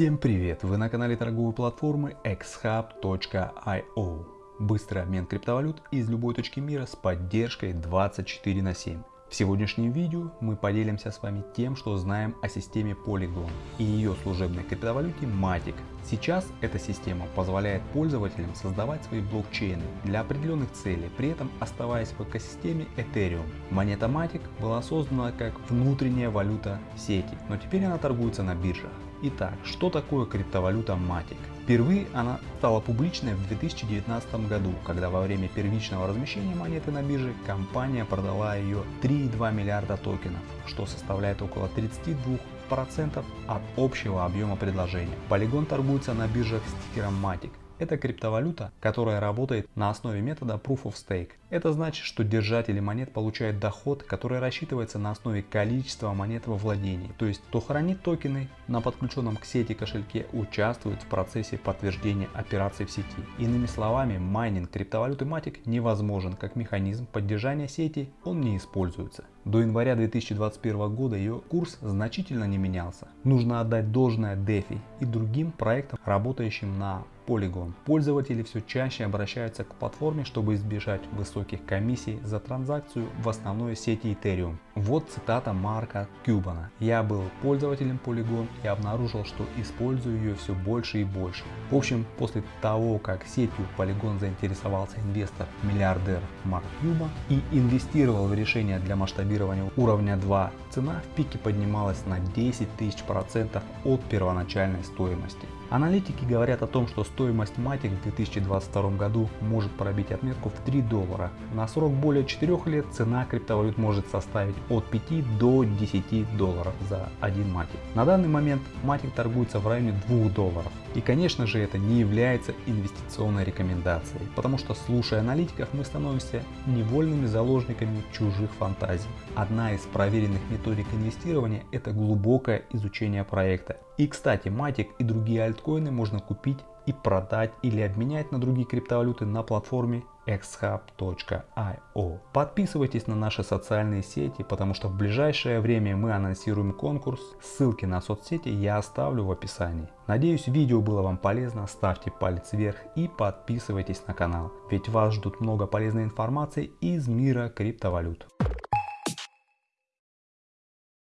Всем привет! Вы на канале торговой платформы xhub.io. Быстрый обмен криптовалют из любой точки мира с поддержкой 24 на 7. В сегодняшнем видео мы поделимся с вами тем, что знаем о системе Polygon и ее служебной криптовалюте Matic. Сейчас эта система позволяет пользователям создавать свои блокчейны для определенных целей, при этом оставаясь в экосистеме Ethereum. Монета Matic была создана как внутренняя валюта сети, но теперь она торгуется на биржах. Итак, что такое криптовалюта Matic? Впервые она стала публичной в 2019 году, когда во время первичного размещения монеты на бирже компания продала ее 3,2 миллиарда токенов, что составляет около 32% от общего объема предложения. Полигон торгуется на биржах с тикером Matic. Это криптовалюта, которая работает на основе метода Proof of Stake. Это значит, что держатели монет получают доход, который рассчитывается на основе количества монет во владении. То есть, кто хранит токены на подключенном к сети кошельке, участвует в процессе подтверждения операций в сети. Иными словами, майнинг криптовалюты Matic невозможен как механизм поддержания сети, он не используется. До января 2021 года ее курс значительно не менялся. Нужно отдать должное DeFi и другим проектам, работающим на Polygon. Пользователи все чаще обращаются к платформе, чтобы избежать высоких комиссий за транзакцию в основной сети Ethereum. Вот цитата Марка Кюбана. «Я был пользователем Polygon и обнаружил, что использую ее все больше и больше». В общем, после того, как сетью Polygon заинтересовался инвестор, миллиардер Марк Кюба и инвестировал в решение для масштабирования уровня 2, цена в пике поднималась на 10 тысяч процентов от первоначальной стоимости. Аналитики говорят о том, что стоимость Matic в 2022 году может пробить отметку в 3 доллара. На срок более 4 лет цена криптовалют может составить от 5 до 10 долларов за один Matic. На данный момент Matic торгуется в районе 2 долларов. И конечно же это не является инвестиционной рекомендацией, потому что слушая аналитиков мы становимся невольными заложниками чужих фантазий. Одна из проверенных методик инвестирования это глубокое изучение проекта. И кстати Matic и другие альткоины можно купить и продать или обменять на другие криптовалюты на платформе xhub.io. Подписывайтесь на наши социальные сети, потому что в ближайшее время мы анонсируем конкурс. Ссылки на соцсети я оставлю в описании. Надеюсь видео было вам полезно, ставьте палец вверх и подписывайтесь на канал, ведь вас ждут много полезной информации из мира криптовалют.